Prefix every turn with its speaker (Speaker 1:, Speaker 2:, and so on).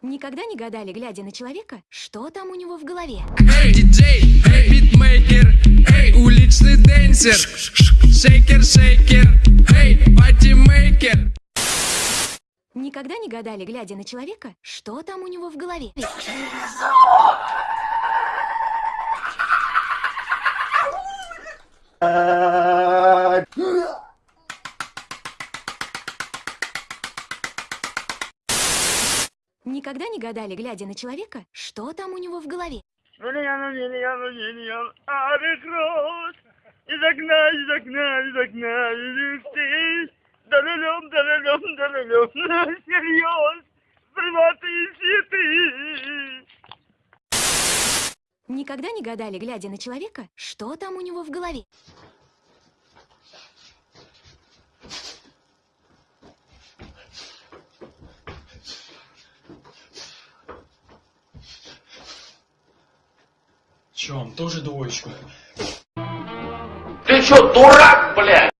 Speaker 1: Никогда не гадали, глядя на человека, что там у него в голове?
Speaker 2: Эй, диджей, эй, битмейкер, эй, уличный dancer, shaker, shaker, эй, party maker.
Speaker 1: Никогда не гадали, глядя на человека, что там у него в голове? Никогда не гадали, глядя на человека, что там у него в голове?
Speaker 3: Миллион, миллион, миллион, арекрос. Из окна, из окна, из окна, из ты. Далелем, далелем, далелем, серьез. Приватные цветы.
Speaker 1: Никогда не гадали, глядя на человека, что там у него в голове?
Speaker 4: Че, он тоже двоечку?
Speaker 5: Ты что, дурак, блядь?